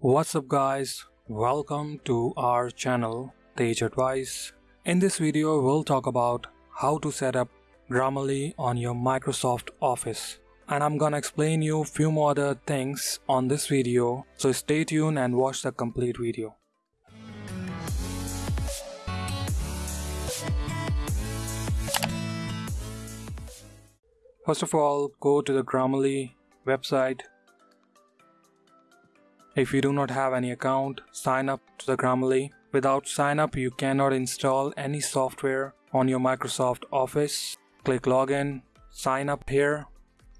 What's up guys, welcome to our channel Tej Advice. In this video we'll talk about how to set up Grammarly on your Microsoft Office. And I'm gonna explain you few more other things on this video so stay tuned and watch the complete video. First of all, go to the Grammarly website if you do not have any account, sign up to the Grammarly. Without sign up, you cannot install any software on your Microsoft Office. Click login, sign up here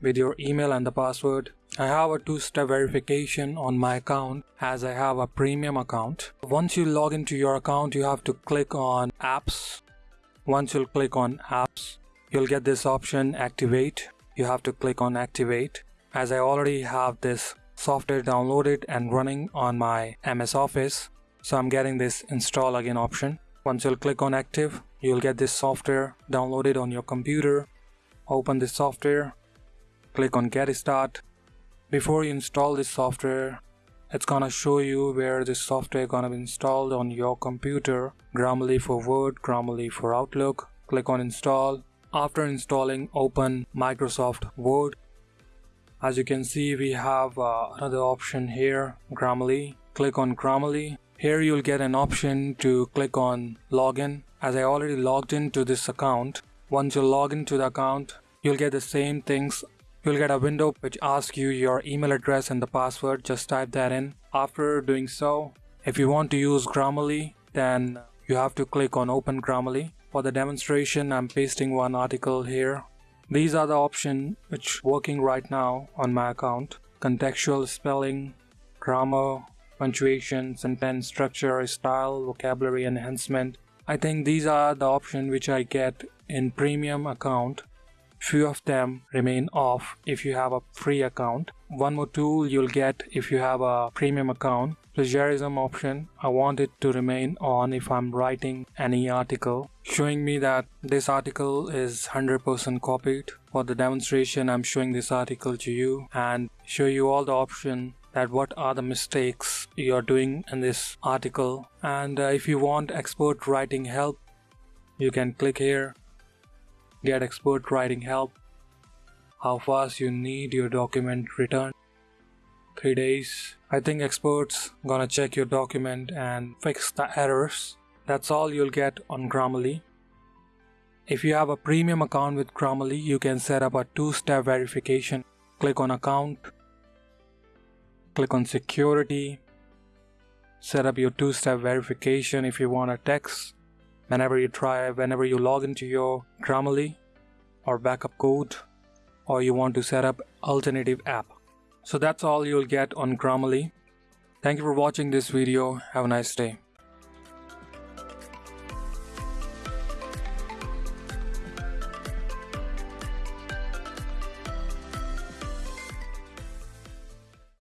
with your email and the password. I have a two-step verification on my account as I have a premium account. Once you log into your account, you have to click on apps. Once you'll click on apps, you'll get this option activate. You have to click on activate. As I already have this software downloaded and running on my MS Office. So I'm getting this install again option. Once you'll click on active, you'll get this software downloaded on your computer. Open this software, click on get start. Before you install this software, it's gonna show you where this software gonna be installed on your computer. Grammarly for Word, Grammarly for Outlook. Click on install. After installing, open Microsoft Word as you can see we have uh, another option here Grammarly. Click on Grammarly. Here you'll get an option to click on login. As I already logged into this account once you log into the account you'll get the same things. You'll get a window which asks you your email address and the password. Just type that in. After doing so if you want to use Grammarly then you have to click on open Grammarly. For the demonstration I'm pasting one article here these are the options which working right now on my account. Contextual spelling, grammar, punctuation, sentence structure, style, vocabulary enhancement. I think these are the options which I get in premium account. Few of them remain off if you have a free account. One more tool you'll get if you have a premium account plagiarism option. I want it to remain on if I'm writing any article. Showing me that this article is 100% copied for the demonstration I'm showing this article to you and show you all the option that what are the mistakes you're doing in this article. And uh, if you want expert writing help you can click here. Get expert writing help. How fast you need your document returned. 3 days. I think experts gonna check your document and fix the errors. That's all you'll get on Grammarly. If you have a premium account with Grammarly, you can set up a two-step verification. Click on account, click on security, set up your two-step verification if you want a text. Whenever you try, whenever you log into your Grammarly or backup code, or you want to set up alternative app. So that's all you'll get on Grammarly. Thank you for watching this video. Have a nice day.